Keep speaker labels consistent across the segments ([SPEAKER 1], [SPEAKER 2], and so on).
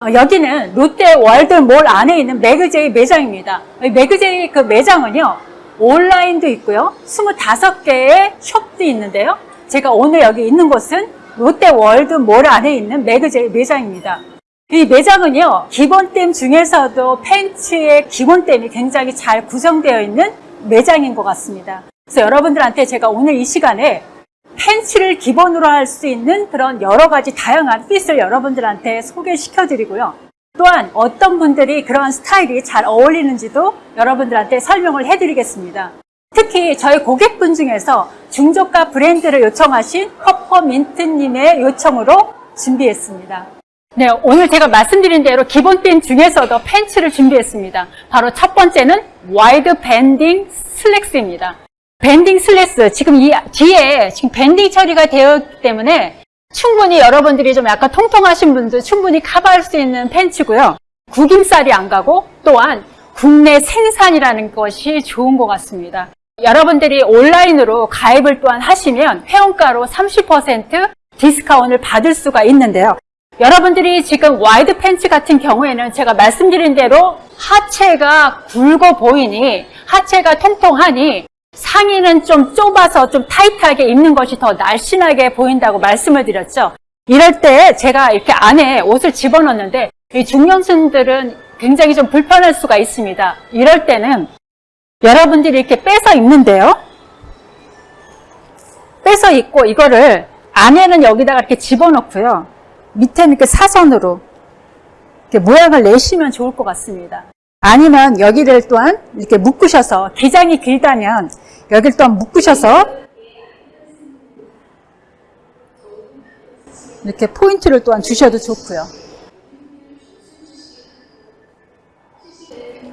[SPEAKER 1] 어, 여기는 롯데 월드몰 안에 있는 매그제이 매장입니다. 이 매그제이 그 매장은요, 온라인도 있고요, 25개의 숍도 있는데요. 제가 오늘 여기 있는 곳은 롯데 월드몰 안에 있는 매그제이 매장입니다. 이 매장은요, 기본템 중에서도 팬츠의 기본템이 굉장히 잘 구성되어 있는 매장인 것 같습니다. 그래서 여러분들한테 제가 오늘 이 시간에 팬츠를 기본으로 할 수 있는 그런 여러 가지 다양한 핏을 여러분들한테 소개시켜 드리고요. 또한 어떤 분들이 그런 스타일이 잘 어울리는지도 여러분들한테 설명을 해 드리겠습니다. 특히 저희 고객분 중에서 중저가 브랜드를 요청하신 페퍼민트님의 요청으로 준비했습니다. 네, 오늘 제가 말씀드린 대로 기본템 중에서도 팬츠를 준비했습니다. 바로 첫 번째는 wide banding 슬랙스입니다. Banding 슬랙스, 지금 이 뒤에 지금 banding 처리가 되어 있기 때문에 충분히 여러분들이 좀 약간 통통하신 분들 충분히 커버할 수 있는 팬츠고요. 구김살이 안 가고 또한 국내 생산이라는 것이 좋은 것 같습니다. 여러분들이 온라인으로 가입을 또한 하시면 회원가로 30% 디스카운트를 받을 수가 있는데요. 여러분들이 지금 wide 팬츠 같은 경우에는 제가 말씀드린 대로 하체가 굵어 보이니 하체가 통통하니 상의는 좀 좁아서 좀 타이트하게 입는 것이 더 날씬하게 보인다고 말씀을 드렸죠. 이럴 때 제가 이렇게 안에 옷을 집어넣는데 이 중년층들은 굉장히 좀 불편할 수가 있습니다. 이럴 때는 여러분들이 이렇게 빼서 입는데요. 빼서 입고 이거를 안에는 여기다가 이렇게 집어넣고요. 밑에는 이렇게 사선으로 이렇게 모양을 내시면 좋을 것 같습니다. 아니면 여기를 또한 이렇게 묶으셔서 기장이 길다면 여기를 또한 묶으셔서 이렇게 포인트를 또한 주셔도 좋고요.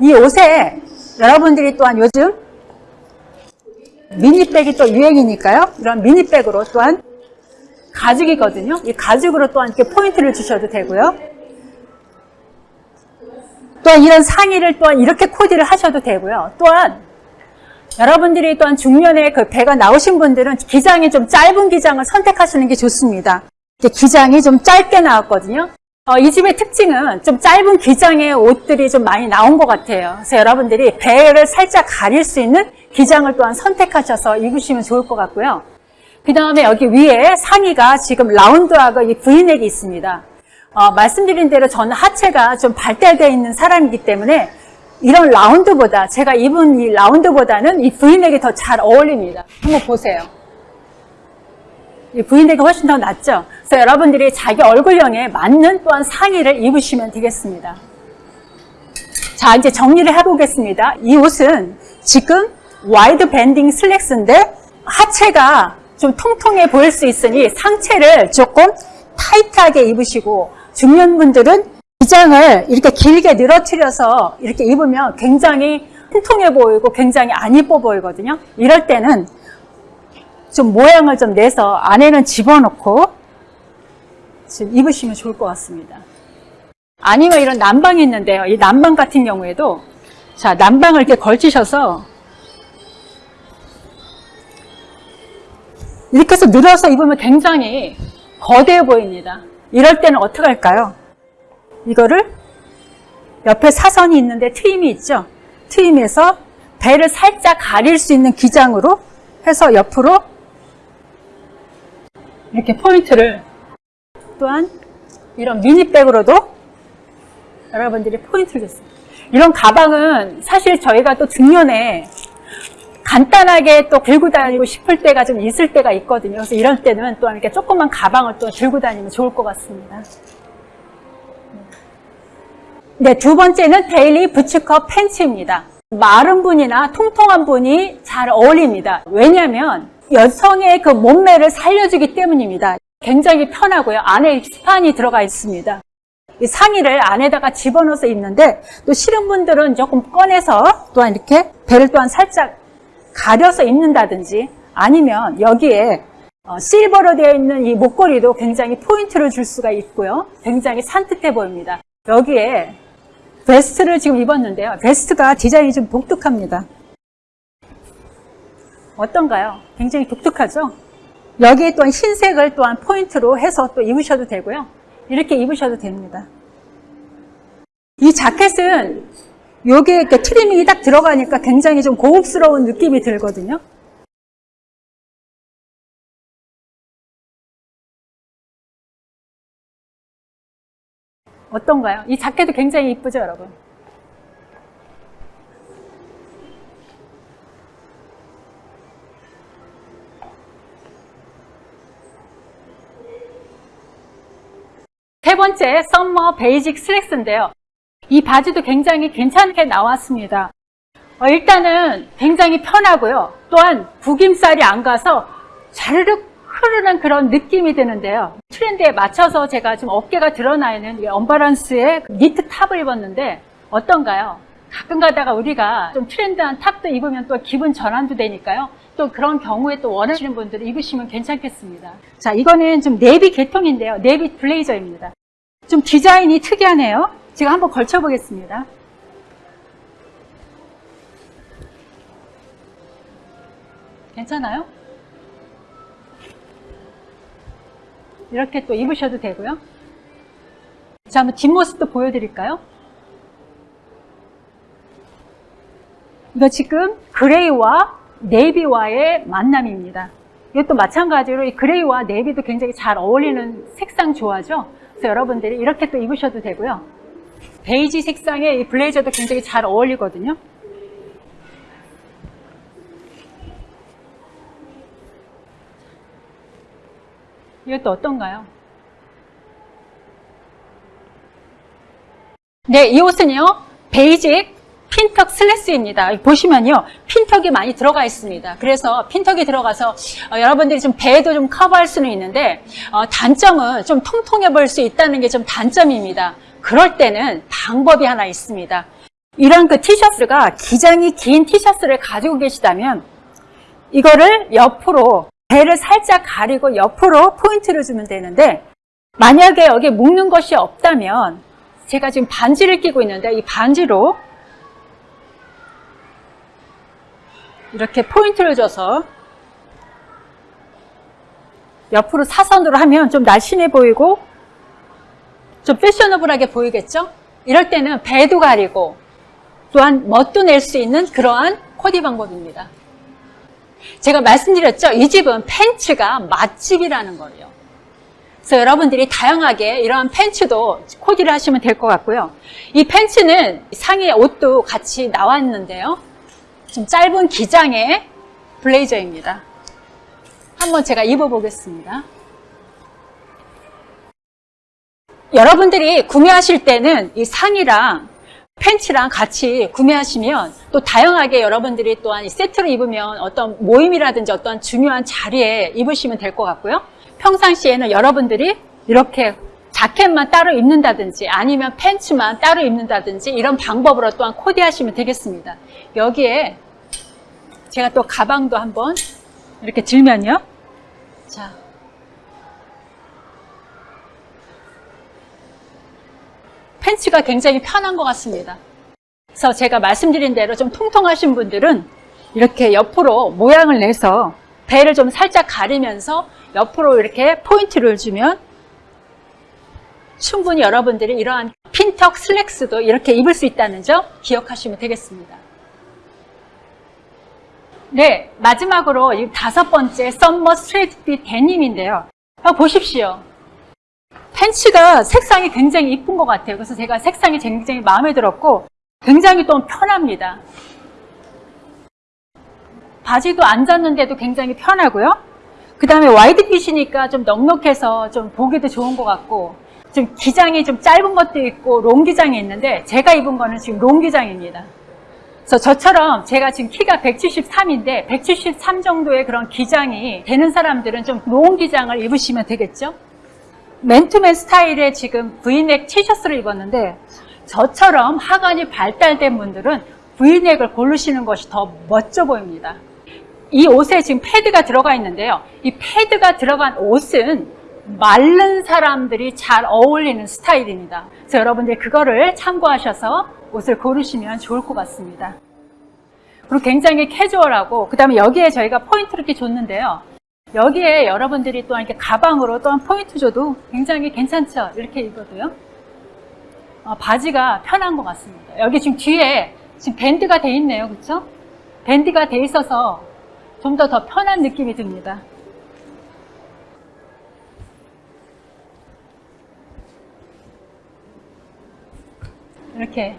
[SPEAKER 1] 이 옷에 여러분들이 또한 요즘 미니백이 또 유행이니까요. 이런 미니백으로 또한 가죽이거든요. 이 가죽으로 또한 이렇게 포인트를 주셔도 되고요. 또한 이런 상의를 또한 이렇게 코디를 하셔도 되고요. 또한 여러분들이 또한 중년에 그 배가 나오신 분들은 기장이 좀 짧은 기장을 선택하시는 게 좋습니다. 기장이 좀 짧게 나왔거든요. 어, 이 집의 특징은 좀 짧은 기장의 옷들이 좀 많이 나온 것 같아요. 그래서 여러분들이 배를 살짝 가릴 수 있는 기장을 또한 선택하셔서 입으시면 좋을 것 같고요. 그 다음에 여기 위에 상의가 지금 라운드하고 이 브이넥이 있습니다. 어, 말씀드린 대로 저는 하체가 좀 발달되어 있는 사람이기 때문에 이런 라운드보다 제가 입은 이 라운드보다는 이 브이넥이 더 잘 어울립니다. 한번 보세요. 이 브이넥이 훨씬 더 낫죠? 그래서 여러분들이 자기 얼굴형에 맞는 또한 상의를 입으시면 되겠습니다. 자, 이제 정리를 해보겠습니다. 이 옷은 지금 wide banding 슬랙스인데 하체가 좀 통통해 보일 수 있으니 상체를 조금 타이트하게 입으시고 중년분들은 기장을 이렇게 길게 늘어뜨려서 이렇게 입으면 굉장히 통통해 보이고 굉장히 안 이뻐 보이거든요. 이럴 때는 좀 모양을 좀 내서 안에는 집어넣고 지금 입으시면 좋을 것 같습니다. 아니면 이런 난방이 있는데요. 이 난방 같은 경우에도 자 난방을 이렇게 걸치셔서 이렇게 해서 늘어서 입으면 굉장히 거대해 보입니다. 이럴 때는 어떻게 할까요? 이거를 옆에 사선이 있는데 트임이 있죠? 트임에서 배를 살짝 가릴 수 있는 기장으로 해서 옆으로 이렇게 포인트를 또한 이런 미니백으로도 여러분들이 포인트를 줬습니다. 이런 가방은 사실 저희가 또 중년에 간단하게 또 들고 다니고 싶을 때가 좀 있을 때가 있거든요. 그래서 이럴 때는 또 이렇게 조그만 가방을 또 들고 다니면 좋을 것 같습니다. 네, 두 번째는 데일리 부츠컷 팬츠입니다. 마른 분이나 통통한 분이 잘 어울립니다. 왜냐하면 여성의 그 몸매를 살려주기 때문입니다. 굉장히 편하고요. 안에 스판이 들어가 있습니다. 이 상의를 안에다가 집어넣어서 입는데 또 싫은 분들은 조금 꺼내서 또한 이렇게 배를 또한 살짝 가려서 입는다든지 아니면 여기에 어, 실버로 되어 있는 이 목걸이도 굉장히 포인트를 줄 수가 있고요. 굉장히 산뜻해 보입니다. 여기에 베스트를 지금 입었는데요. 베스트가 디자인이 좀 독특합니다. 어떤가요? 굉장히 독특하죠? 여기에 또한 흰색을 또한 포인트로 해서 또 입으셔도 되고요. 이렇게 입으셔도 됩니다. 이 자켓은 여기에 이렇게 트리밍이 딱 들어가니까 굉장히 좀 고급스러운 느낌이 들거든요. 어떤가요? 이 자켓도 굉장히 이쁘죠, 여러분? 세 번째, summer basic 슬랙스인데요. 이 바지도 굉장히 괜찮게 나왔습니다. 어, 일단은 굉장히 편하고요. 또한 구김살이 안 가서 자르륵 흐르는 그런 느낌이 드는데요. 트렌드에 맞춰서 제가 지금 어깨가 드러나 있는 이 unbalance의 니트 top을 입었는데 어떤가요? 가끔 가다가 우리가 좀 트렌드한 top도 입으면 또 기분 전환도 되니까요. 또 그런 경우에 또 원하시는 분들은 입으시면 괜찮겠습니다. 자, 이거는 좀 네비 계통인데요. 네비 블레이저입니다. 좀 디자인이 특이하네요. 제가 한번 걸쳐 보겠습니다. 괜찮아요? 이렇게 또 입으셔도 되고요. 자, 한번 뒷모습도 보여드릴까요? 이거 지금 그레이와 네이비와의 만남입니다. 이것도 마찬가지로 이 gray와 navy도 굉장히 잘 어울리는 색상 조화죠. 그래서 여러분들이 이렇게 또 입으셔도 되고요. 베이지 색상의 이 블레이저도 굉장히 잘 어울리거든요. 이것도 어떤가요? 네, 이 옷은요. Basic 핀턱 슬랙스입니다. 보시면요. 핀턱이 많이 들어가 있습니다. 그래서 핀턱이 들어가서 어, 여러분들이 좀 배도 좀 커버할 수는 있는데 어, 단점은 좀 통통해 보일 수 있다는 게 좀 단점입니다. 그럴 때는 방법이 하나 있습니다. 이런 그 티셔츠가 기장이 긴 티셔츠를 가지고 계시다면 이거를 옆으로 배를 살짝 가리고 옆으로 포인트를 주면 되는데 만약에 여기 묶는 것이 없다면 제가 지금 반지를 끼고 있는데 이 반지로 이렇게 포인트를 줘서 옆으로 사선으로 하면 좀 날씬해 보이고 좀 패셔너블하게 보이겠죠? 이럴 때는 배도 가리고 또한 멋도 낼 수 있는 그러한 코디 방법입니다. 제가 말씀드렸죠? 이 집은 팬츠가 맛집이라는 거예요. 그래서 여러분들이 다양하게 이러한 팬츠도 코디를 하시면 될 것 같고요. 이 팬츠는 상의 옷도 같이 나왔는데요. 좀 짧은 기장의 블레이저입니다. 한번 제가 입어보겠습니다. 여러분들이 구매하실 때는 이 상의랑 팬츠랑 같이 구매하시면 또 다양하게 여러분들이 또한 이 세트로 입으면 어떤 모임이라든지 어떤 중요한 자리에 입으시면 될 것 같고요. 평상시에는 여러분들이 이렇게 자켓만 따로 입는다든지 아니면 팬츠만 따로 입는다든지 이런 방법으로 또한 코디하시면 되겠습니다. 여기에 제가 또 가방도 한번 이렇게 들면요. 자. 팬츠가 굉장히 편한 것 같습니다. 그래서 제가 말씀드린 대로 좀 통통하신 분들은 이렇게 옆으로 모양을 내서 배를 좀 살짝 가리면서 옆으로 이렇게 포인트를 주면 충분히 여러분들이 이러한 핀턱 슬랙스도 이렇게 입을 수 있다는 점 기억하시면 되겠습니다. 네, 마지막으로 이 다섯 번째 summer straight fit 데님인데요. 아, 보십시오. 팬츠가 색상이 굉장히 이쁜 것 같아요. 그래서 제가 색상이 굉장히 마음에 들었고 굉장히 또 편합니다. 바지도 안 잤는데도 굉장히 편하고요. 그 다음에 wide fit이니까 좀 넉넉해서 좀 보기도 좋은 것 같고 좀 기장이 좀 짧은 것도 있고 long 기장이 있는데 제가 입은 거는 지금 long 기장입니다. 그래서 저처럼 제가 지금 키가 173인데 173 정도의 그런 기장이 되는 사람들은 좀 long 기장을 입으시면 되겠죠. 맨투맨 스타일의 지금 브이넥 티셔츠를 입었는데 저처럼 하관이 발달된 분들은 브이넥을 고르시는 것이 더 멋져 보입니다. 이 옷에 지금 패드가 들어가 있는데요. 이 패드가 들어간 옷은 마른 사람들이 잘 어울리는 스타일입니다. 그래서 여러분들 그거를 참고하셔서 옷을 고르시면 좋을 것 같습니다. 그리고 굉장히 캐주얼하고 그 다음에 여기에 저희가 포인트를 이렇게 줬는데요. 여기에 여러분들이 또한 이렇게 가방으로 또한 포인트 줘도 굉장히 괜찮죠? 이렇게 입어도요. 어, 바지가 편한 것 같습니다. 여기 지금 뒤에 지금 밴드가 돼 있네요. 그렇죠? 밴드가 돼 있어서 좀 더 더 편한 느낌이 듭니다. 이렇게